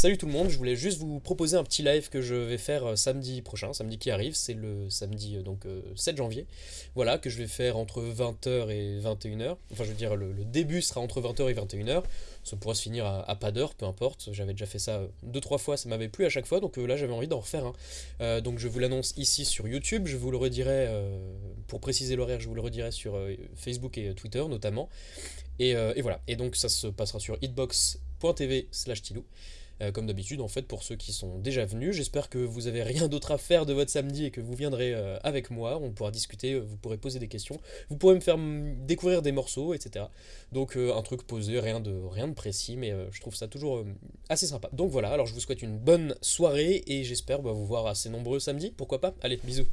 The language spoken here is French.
Salut tout le monde, je voulais juste vous proposer un petit live que je vais faire euh, samedi prochain, samedi qui arrive, c'est le samedi euh, donc 7 euh, janvier. Voilà, que je vais faire entre 20h et 21h. Enfin, je veux dire, le, début sera entre 20h et 21h. Ça pourra se finir à, pas d'heure, peu importe. J'avais déjà fait ça deux trois fois, ça m'avait plu à chaque fois, donc là j'avais envie d'en refaire un. donc je vous l'annonce ici sur YouTube, je vous le redirai, pour préciser l'horaire, je vous le redirai sur Facebook et Twitter notamment. Et, et, voilà, et donc ça se passera sur hitbox.tv slash tilou. Euh, comme d'habitude en fait pour ceux qui sont déjà venus. J'espère que vous avez rien d'autre à faire de votre samedi et que vous viendrez euh, avec moi, on pourra discuter, euh, vous pourrez poser des questions, vous pourrez me faire découvrir des morceaux, etc. Donc un truc posé, rien de, rien de précis, mais je trouve ça toujours assez sympa. Donc voilà, alors je vous souhaite une bonne soirée et j'espère bah, vous voir assez nombreux samedi, pourquoi pas? Allez, bisous